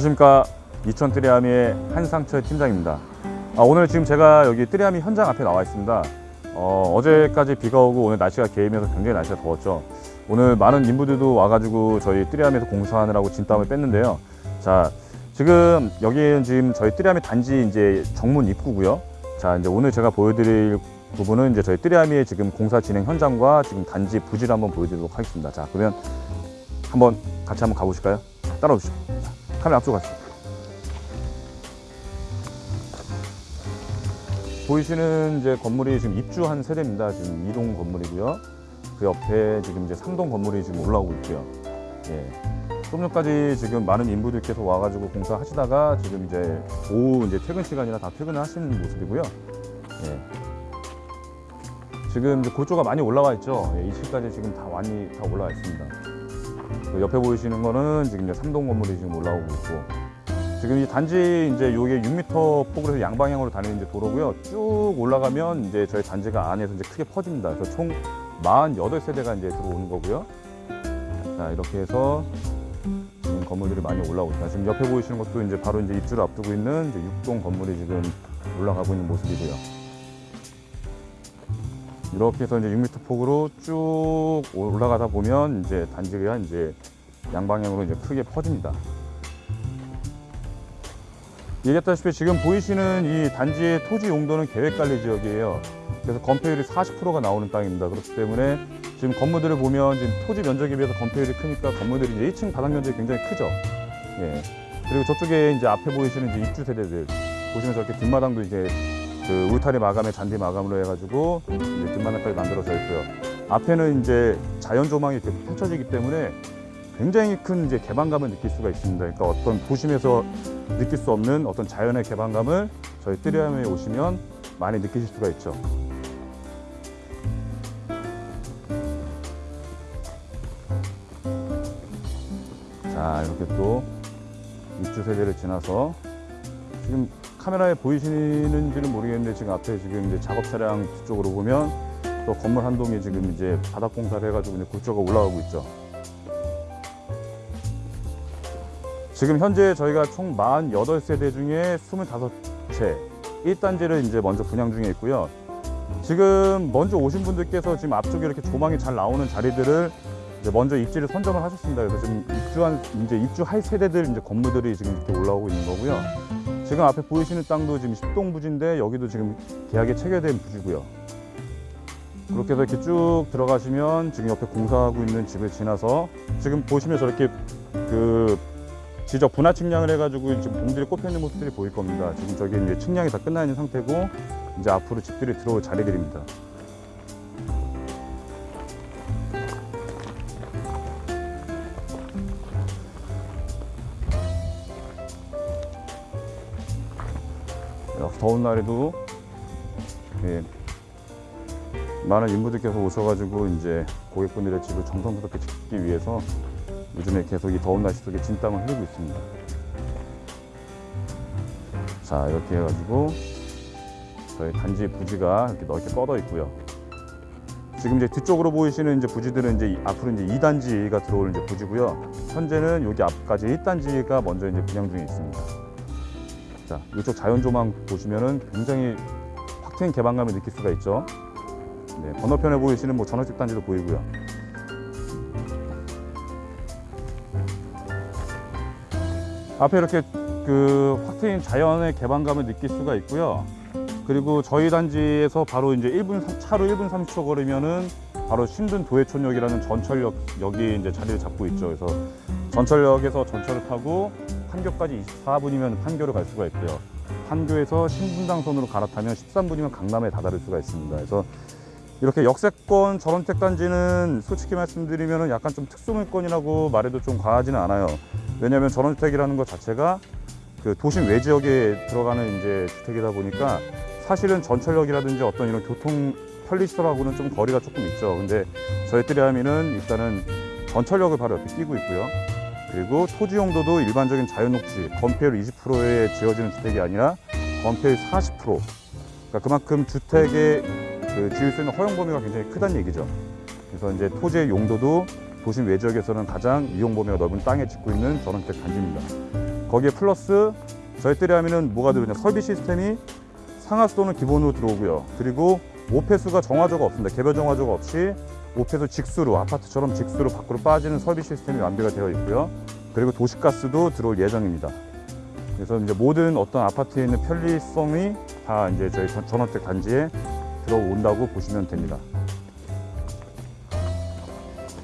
안녕하십니까. 이천 뜨리아미의 한상철 팀장입니다. 아, 오늘 지금 제가 여기 뜨리아미 현장 앞에 나와 있습니다. 어, 어제까지 비가 오고 오늘 날씨가 개이면서 굉장히 날씨가 더웠죠. 오늘 많은 인부들도 와가지고 저희 뜨리아미에서 공사하느라고 진땀을 뺐는데요. 자 지금 여기는 지금 저희 뜨리아미 단지 이제 정문 입구고요. 자 이제 오늘 제가 보여드릴 부분은 이제 저희 뜨리아미의 지금 공사 진행 현장과 지금 단지 부지를 한번 보여드리도록 하겠습니다. 자 그러면 한번 같이 한번 가보실까요? 따라오시죠. 자, 카메라 앞으로 가시죠 보이시는 이제 건물이 지금 입주한 세대입니다. 지금 2동 건물이고요. 그 옆에 지금 이제 3동 건물이 지금 올라오고 있고요. 예. 좀 전까지 지금 많은 인부들께서 와가지고 공사하시다가 지금 이제 오후 이제 퇴근 시간이라 다 퇴근을 하시는 모습이고요. 예. 지금 이제 골조가 많이 올라와 있죠. 예, 2층까지 지금 다 많이 다 올라와 있습니다. 그 옆에 보이시는 거는 지금 이제 3동 건물이 지금 올라오고 있고 지금 이 단지 이제 요게 6m 폭으로 해서 양방향으로 다니는 이제 도로고요. 쭉 올라가면 이제 저희 단지가 안에서 이제 크게 퍼집니다. 그래서 총 48세대가 이제 들어오는 거고요. 자, 이렇게 해서 지금 건물들이 많이 올라오고 있다. 지금 옆에 보이시는 것도 이제 바로 이제 입주를 앞두고 있는 이제 6동 건물이 지금 올라가고 있는 모습이고요. 이렇게 해서 이제 6m 폭으로 쭉 올라가다 보면 이제 단지가 이제 양방향으로 이제 크게 퍼집니다. 얘기했다시피 지금 보이시는 이 단지의 토지 용도는 계획관리 지역이에요. 그래서 건폐율이 40%가 나오는 땅입니다. 그렇기 때문에 지금 건물들을 보면 지금 토지 면적에 비해서 건폐율이 크니까 건물들이 이제 1층 바닥 면적이 굉장히 크죠. 예. 그리고 저쪽에 이제 앞에 보이시는 이제 입주 세대들 보시면 저렇게 뒷마당도 이제 그 울타리 마감에 잔디 마감으로 해가지고 이제 뒷마당까지 만들어져 있고요. 앞에는 이제 자연 조망이 이렇게 펼쳐지기 때문에 굉장히 큰 이제 개방감을 느낄 수가 있습니다. 그러니까 어떤 도심에서 느낄 수 없는 어떤 자연의 개방감을 저희 뜨리암에 오시면 많이 느끼실 수가 있죠. 자, 이렇게 또 입주 세대를 지나서 지금 카메라에 보이시는지는 모르겠는데 지금 앞에 지금 이제 작업 차량 뒤쪽으로 보면 또 건물 한 동이 지금 이제 바닥 공사를 해가지고 이제 굴조가 올라가고 있죠. 지금 현재 저희가 총 48세대 중에 25채 1단지를 이제 먼저 분양 중에 있고요. 지금 먼저 오신 분들께서 지금 앞쪽에 이렇게 조망이 잘 나오는 자리들을 먼저 입지를 선점을 하셨습니다. 그래서 지금 입주한 이제 입주할 세대들 이제 건물들이 지금 이렇게 올라오고 있는 거고요. 지금 앞에 보이시는 땅도 지금 10동 부지인데 여기도 지금 계약이 체결된 부지고요. 그렇게 해서 이렇게 쭉 들어가시면 지금 옆에 공사하고 있는 집을 지나서 지금 보시면 저렇게 그 지적 분화 측량을 해가지고 지금 봉들이 꼽혀 있는 모습들이 보일 겁니다. 지금 저기 이제 측량이 다 끝나 있는 상태고 이제 앞으로 집들이 들어올 자리들입니다. 더운 날에도 예, 많은 인부들께서 오셔가지고 이제 고객분들의 집을 정성스럽게 짓기 위해서 요즘에 계속 이 더운 날씨 속에 진땀을 흘리고 있습니다. 자 이렇게 해가지고 저희 단지 부지가 이렇게 넓게 뻗어 있고요. 지금 이제 뒤쪽으로 보이시는 이제 부지들은 이제 이- 앞으로 이제 2단지가 들어올 이제 부지고요. 현재는 여기 앞까지 1단지가 먼저 이제 분양 중에 있습니다. 자 이쪽 자연 조망 보시면은 굉장히 확 트인 개방감을 느낄 수가 있죠. 네, 건너편에 보이시는 뭐 전원집 단지도 보이고요. 앞에 이렇게 그 확 트인 자연의 개방감을 느낄 수가 있고요. 그리고 저희 단지에서 바로 이제 1분 삼- 차로 1분 30초 걸으면은 바로 신든 도해촌역이라는 전철역 여기 이제 자리를 잡고 있죠. 그래서 전철역에서 전철을 타고 판교까지 24분이면 판교를 갈 수가 있고요. 판교에서 신분당선으로 갈아타면 13분이면 강남에 다다를 수가 있습니다. 그래서 이렇게 역세권 전원택 단지는 솔직히 말씀드리면 약간 좀 특수물건이라고 말해도 좀 과하지는 않아요. 왜냐하면 전원주택이라는 것 자체가 그 도심 외지역에 들어가는 이제 주택이다 보니까 사실은 전철역이라든지 어떤 이런 교통 편리시설하고는 좀 거리가 조금 있죠. 근데 저희 뜨리아미는 일단은 전철역을 바로 옆에 끼고 있고요. 그리고 토지 용도도 일반적인 자연 녹지, 건폐율 20%에 지어지는 주택이 아니라 건폐율 40%. 그러니까 그만큼 주택의 그 지을 수 있는 허용 범위가 굉장히 크다는 얘기죠. 그래서 이제 토지의 용도도 도심 외지역에서는 가장 이용 범위가 넓은 땅에 짓고 있는 전원주택 단지입니다. 거기에 플러스 저희 뜨리하면은 뭐가 들어오냐 설비 시스템이 상하수도는 기본으로 들어오고요. 그리고 오폐수가 정화조가 없습니다. 개별 정화조가 없이 오폐수 직수로 아파트처럼 직수로 밖으로 빠지는 설비 시스템이 완비가 되어 있고요. 그리고 도시가스도 들어올 예정입니다. 그래서 이제 모든 어떤 아파트에 있는 편리성이 다 이제 저희 전- 전원택 단지에 들어온다고 보시면 됩니다.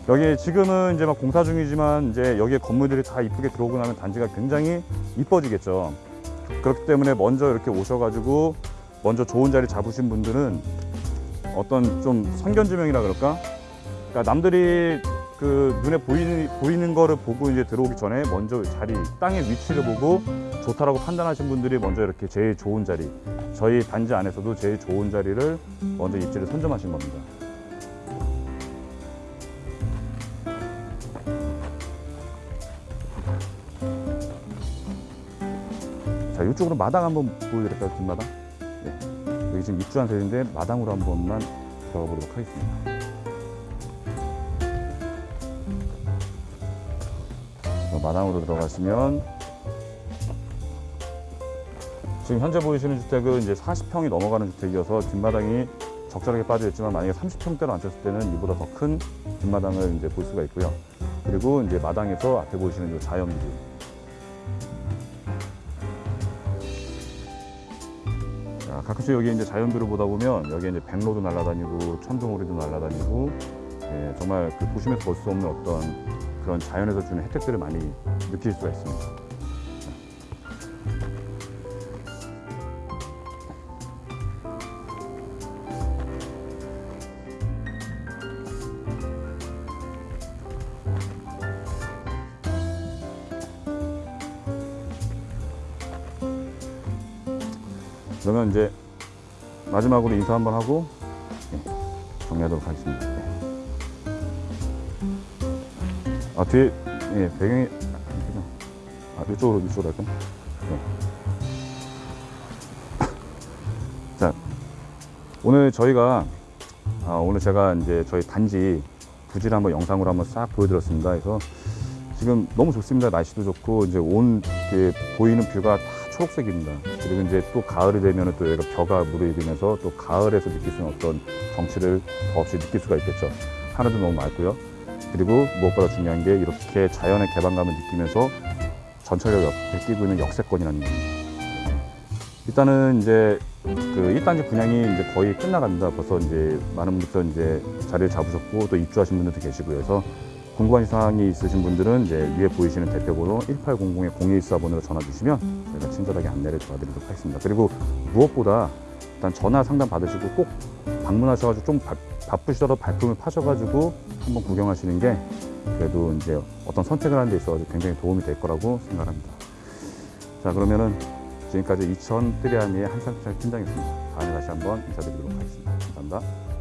여기 지금은 이제 막 공사 중이지만 이제 여기에 건물들이 다 이쁘게 들어오고 나면 단지가 굉장히 이뻐지겠죠. 그렇기 때문에 먼저 이렇게 오셔가지고 먼저 좋은 자리 잡으신 분들은 어떤 좀 선견지명이라 그럴까? 그러니까 남들이 그 눈에 보이는 보이는 거를 보고 이제 들어오기 전에 먼저 자리 땅의 위치를 보고 좋다라고 판단하신 분들이 먼저 이렇게 제일 좋은 자리 저희 단지 안에서도 제일 좋은 자리를 먼저 입지를 선점하신 겁니다. 자 이쪽으로 마당 한번 보여드릴까요 뒷마당? 네. 여기 지금 입주한 세인데 마당으로 한 번만 들어가 보도록 하겠습니다. 마당으로 들어가시면 지금 현재 보이시는 주택은 이제 40평이 넘어가는 주택이어서 뒷마당이 적절하게 빠져 있지만 만약에 30평대로 앉혔을 때는 이보다 더 큰 뒷마당을 이제 볼 수가 있고요. 그리고 이제 마당에서 앞에 보이시는 이 자연뷰. 자, 가끔씩 여기 이제 자연뷰를 보다 보면 여기 이제 백로도 날아다니고 천둥오리도 날아다니고 예, 정말 그 도심에서 볼 수 없는 어떤 그런 자연에서 주는 혜택들을 많이 느낄 수가 있습니다. 그러면 이제 마지막으로 인사 한번 하고 예, 정리하도록 하겠습니다. 아 뒤에 예, 배경이. 아 이쪽으로 이쪽으로 할까? 네. 자 오늘 저희가 아, 오늘 제가 이제 저희 단지 부지를 한번 영상으로 한번 싹 보여드렸습니다. 그래서 지금 너무 좋습니다. 날씨도 좋고 이제 온 이렇게 보이는 뷰가 다 초록색입니다. 그리고 이제 또 가을이 되면 또 여기가 벼가 무르익으면서 또 가을에서 느낄 수 있는 어떤 정취를 더없이 느낄 수가 있겠죠. 하늘도 너무 맑고요. 그리고 무엇보다 중요한 게 이렇게 자연의 개방감을 느끼면서 전철역 옆에 끼고 있는 역세권이라는 겁니다. 일단은 이제 그 1단지 분양이 이제 거의 끝나갑니다. 벌써 이제 많은 분들께서 이제 자리를 잡으셨고 또 입주하신 분들도 계시고요. 그래서 궁금한 사항이 있으신 분들은 이제 위에 보이시는 대표번호 1800-0114번으로 전화 주시면 저희가 친절하게 안내를 도와드리도록 하겠습니다. 그리고 무엇보다 일단 전화 상담 받으시고 꼭 방문하셔가지고 좀 바, 바쁘시더라도 발품을 파셔가지고 한번 구경하시는 게 그래도 이제 어떤 선택을 하는 데 있어서 굉장히 도움이 될 거라고 생각합니다. 자 그러면은 지금까지 이천 뜨리아미의 한상철 팀장이었습니다. 다음에 다시 한번 인사드리도록 하겠습니다. 감사합니다.